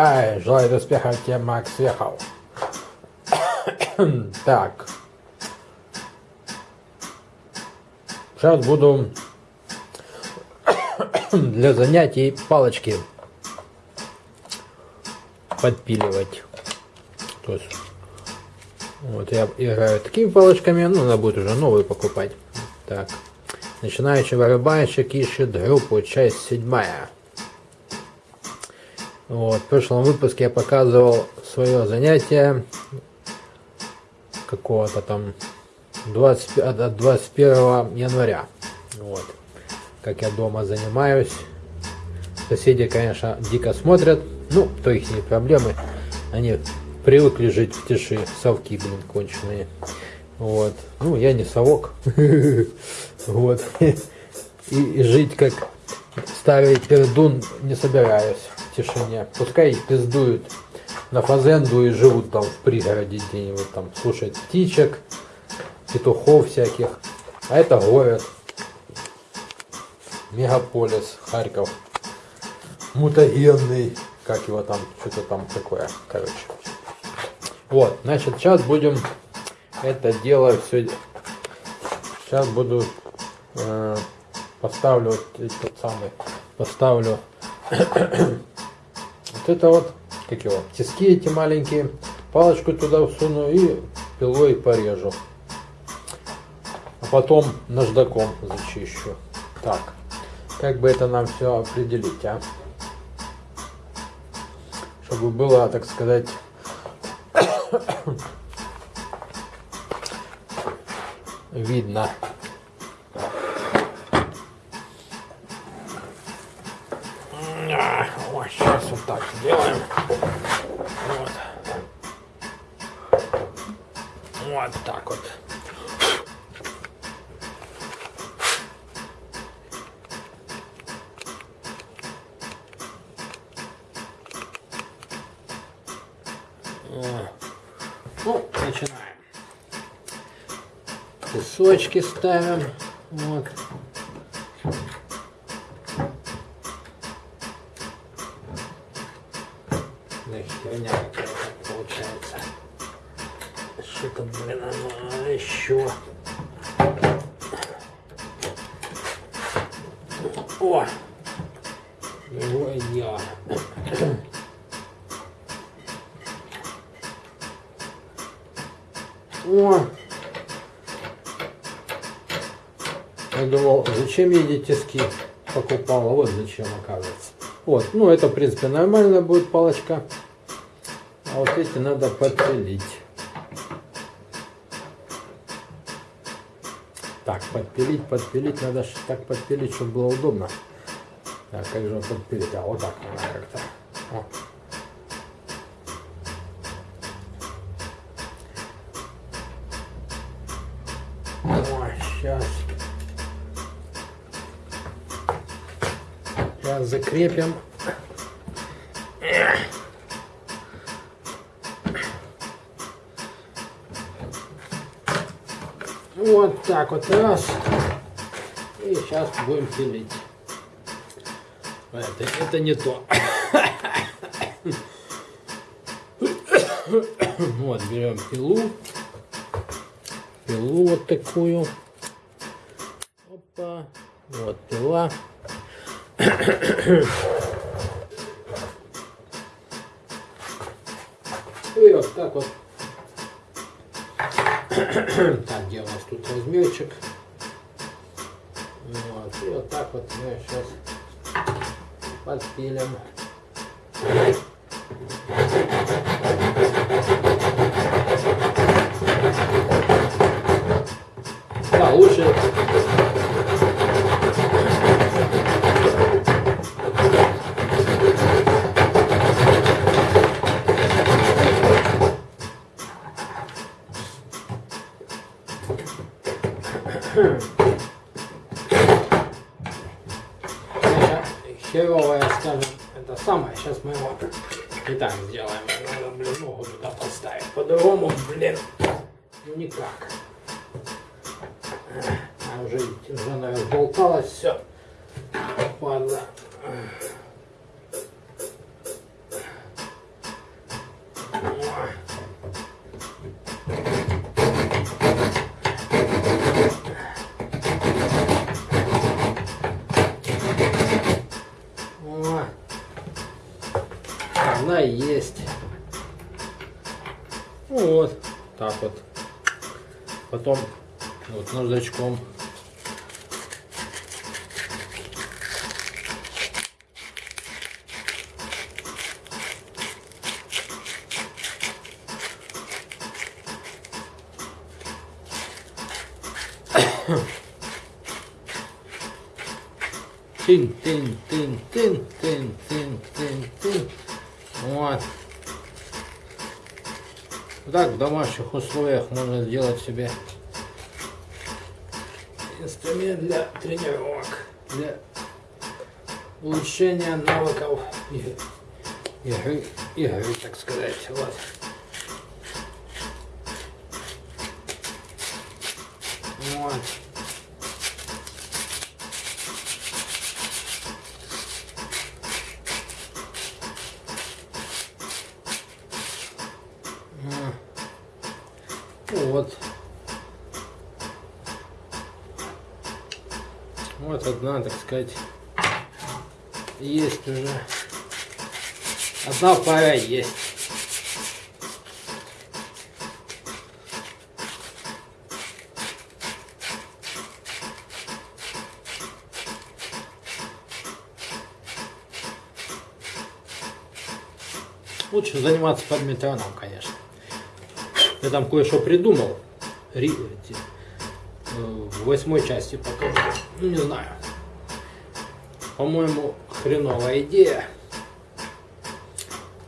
Ай, желаю успехов тебе, Макс Вехов. так. Сейчас буду для занятий палочки подпиливать. То есть, вот я играю такими палочками, ну, надо будет уже новые покупать. Так. Начинающий вырубайщик ищет группу, часть седьмая. Вот, в прошлом выпуске я показывал свое занятие какого-то там 20, от 21 января. Вот. Как я дома занимаюсь. Соседи, конечно, дико смотрят. Ну, то их не проблемы. Они привыкли жить в тиши. Совки, блин, конченые. Вот. Ну, я не совок. Вот. И жить как старый пердун не собираюсь тишине. Пускай пиздуют на фазенду и живут там в пригороде где-нибудь там, слушают птичек, петухов всяких. А это город. Мегаполис, Харьков. Мутагенный. Как его там, что-то там такое, короче. Вот, значит, сейчас будем это дело все... Сейчас буду... Э, поставлю этот самый... Поставлю... это вот, как его, тиски эти маленькие. Палочку туда всуну и пилой порежу потом наждаком зачищу. Так, как бы это нам все определить, а? Чтобы было, так сказать, видно. Ой, сейчас вот так сделаем. Вот. Вот так вот. Ну, начинаем. Кусочки ставим. Вот. Да херня какая-то получается. Что-то, блин, оно еще. О! Его я. О! Я думал, зачем я эти тиски покупал, а вот зачем оказывается. Вот, ну это в принципе нормально будет палочка. А вот эти надо подпилить. Так, подпилить, подпилить, надо так подпилить, чтобы было удобно. Так, как же подпилить? А, вот так надо как-то. Сейчас. Сейчас закрепим. Вот так вот раз. И сейчас будем пилить. Это, это не то. Вот, берем пилу. Пилу вот такую. Опа. Вот пила. И вот так вот. Так, где у нас тут размерчик? Вот, и вот так вот мы сейчас подпилим. Да, лучше херовая, скажем, это самое. Сейчас мы его и так сделаем. Надо, блин, ногу туда поставить. По-другому, блин, ну никак. А уже, уже она разболталась, все. Ладно. Она есть. Ну вот, так вот. Потом вот ножичком Тын, тын, тын, тын, тын, тын, тын, тын. Вот. Так в домашних условиях можно сделать себе инструмент для тренировок, для улучшения навыков игры, игры, так сказать. Вот. Вот. Вот одна, так сказать, есть уже. Одна пара есть. Лучше заниматься подметаном, конечно. Я там кое-что придумал. В восьмой части покажу. Ну, не знаю. По-моему, хреновая идея.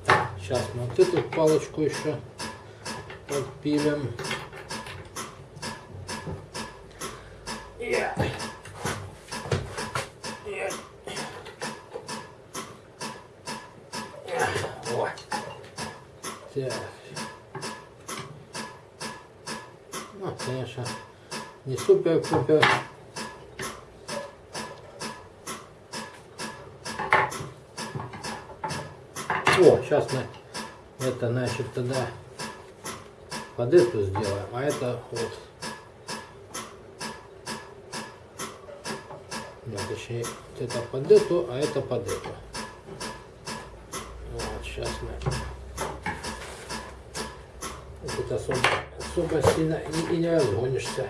Так, сейчас мы вот эту палочку еще подпилим. Yeah. Вот. Так. Ну, конечно, не супер-пупер. О, сейчас мы это, значит, тогда под эту сделаем, а это вот. Да, точнее, это под эту, а это под эту. Вот, сейчас мы это особо особо сильно и, и не разгонишься.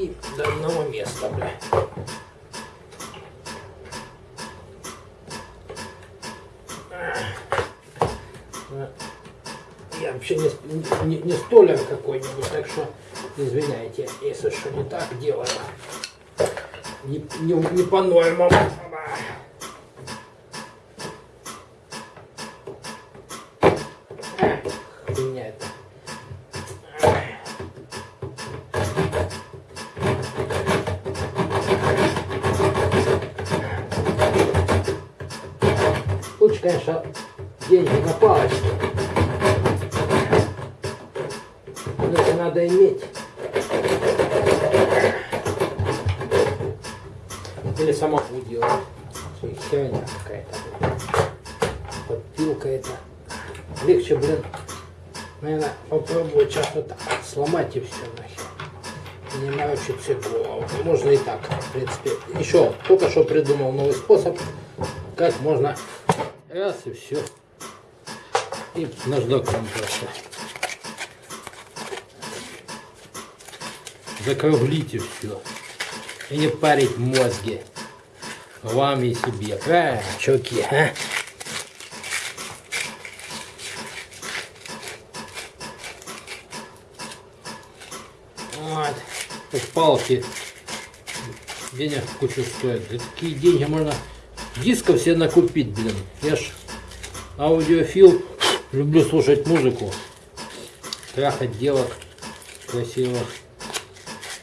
Тиски до одного места, бля. Я вообще не, не, не столяр какой-нибудь, так что извиняйте, если что не так делаю. Не, не, не по нормам. Конечно, деньги на палочку. Но это надо иметь. Или самому делать. Херня какая-то. Подпилка это. Легче, блин, наверное, попробовать сейчас вот так сломать и все нахер. Не морочить себе голову. Можно и так, в принципе. Еще только что придумал новый способ, как можно Раз и все. И наждаком просто. Закруглите все. И не парить мозги. Вам и себе. Правильно, чуваки, а? Вот. Тут палки денег кучу стоят. За такие деньги можно Дисков себе накупить, блин. Я ж аудиофил, люблю слушать музыку, трахать девок красивых.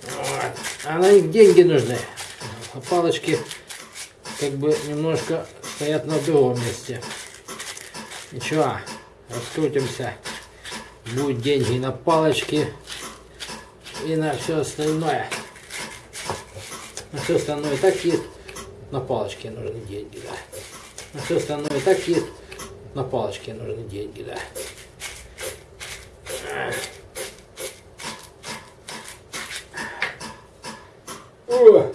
Вот. А на них деньги нужны. А палочки как бы немножко стоят на другом месте. Ничего, раскрутимся. Будут деньги на палочки и на все остальное. На все остальное и так есть на палочке нужны деньги, да. На все остальное так есть, на палочке нужны деньги, да. О!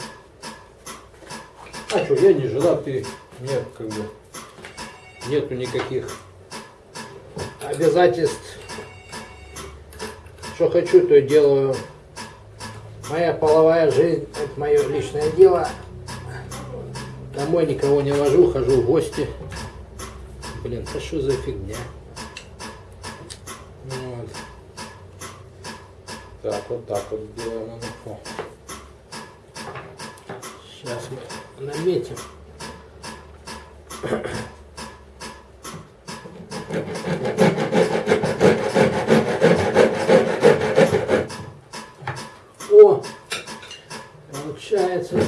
А что, я не женатый, нет, как бы, нету никаких обязательств. Что хочу, то делаю. Моя половая жизнь, это мое личное дело. Домой никого не вожу, хожу в гости. Блин, это что за фигня? Вот. Так, вот так вот делаем. Сейчас мы наметим. О, получается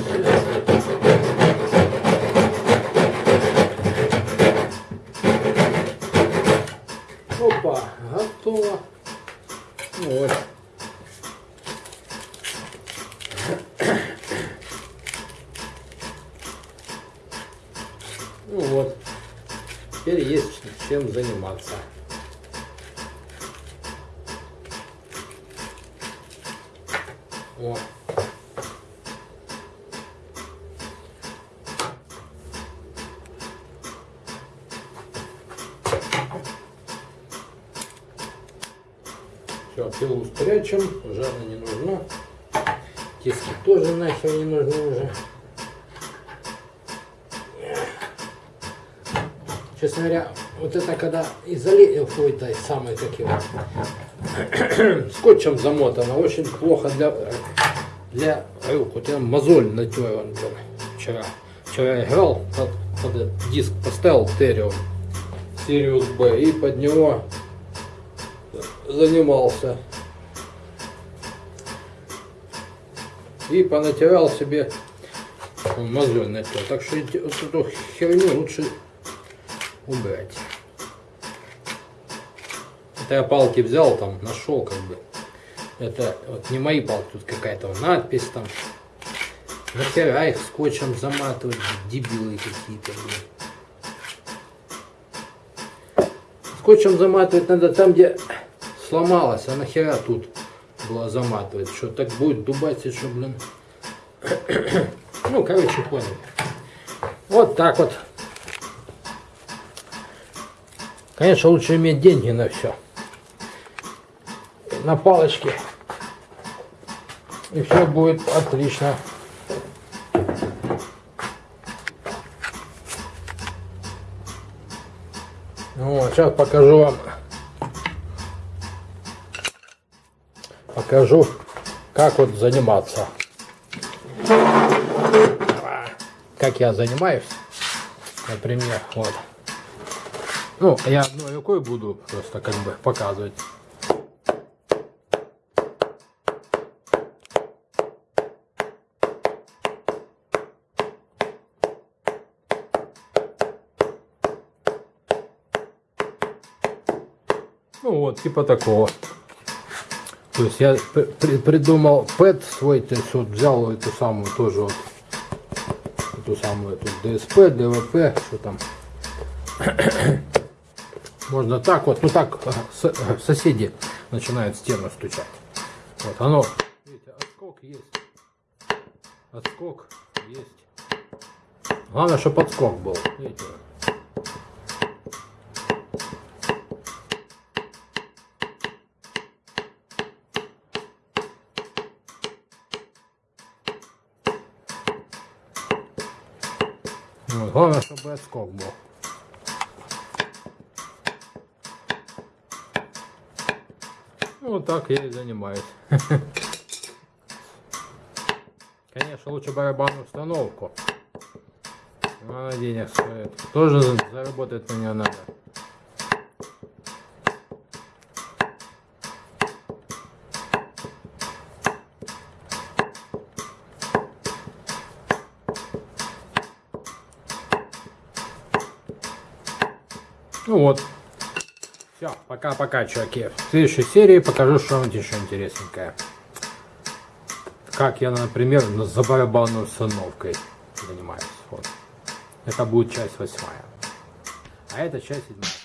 Опа, готово. Вот. Ну вот. Чем заниматься. О. Все, пилу спрячем, она не нужна. Тиски тоже нахер не нужны уже. Честно говоря, вот это когда изоле... Ой, да, самый его. Скотчем замотано, очень плохо для... для рук. Вот я мозоль натер он был вчера. Вчера я играл, под, под диск поставил Терио, Сириус Б, и под него занимался. И понатирал себе мозоль натер. Так что эту херню лучше убрать. Это я палки взял, там нашел как бы. Это вот не мои палки, тут какая-то надпись там. Нахера их скотчем заматывать, дебилы какие-то. Скотчем заматывать надо там, где сломалось, а нахера тут было заматывать. Что так будет дубасить, что, блин. ну, короче, понял. Вот так вот. Конечно, лучше иметь деньги на все. На палочке. И все будет отлично. Вот, сейчас покажу вам. Покажу, как вот заниматься. Как я занимаюсь. Например, вот. Ну, я одной рукой буду просто как бы показывать. Ну вот, типа такого. То есть я при придумал пэт свой, то есть вот взял эту самую тоже вот, эту самую эту DSP, DVP, что там. Можно так вот, ну так э, соседи начинают стену стучать. Вот оно, видите, отскок есть. Отскок есть. Главное, чтобы отскок был. Видите? Главное, чтобы отскок был. Вот так я и занимаюсь. Конечно, лучше барабанную установку. Она денег стоит. Тоже заработать на нее надо. Ну вот. Все, пока-пока, чуваки. В следующей серии покажу что-нибудь еще интересненькое. Как я, например, за барабанной установкой занимаюсь. Вот. Это будет часть восьмая. А это часть седьмая.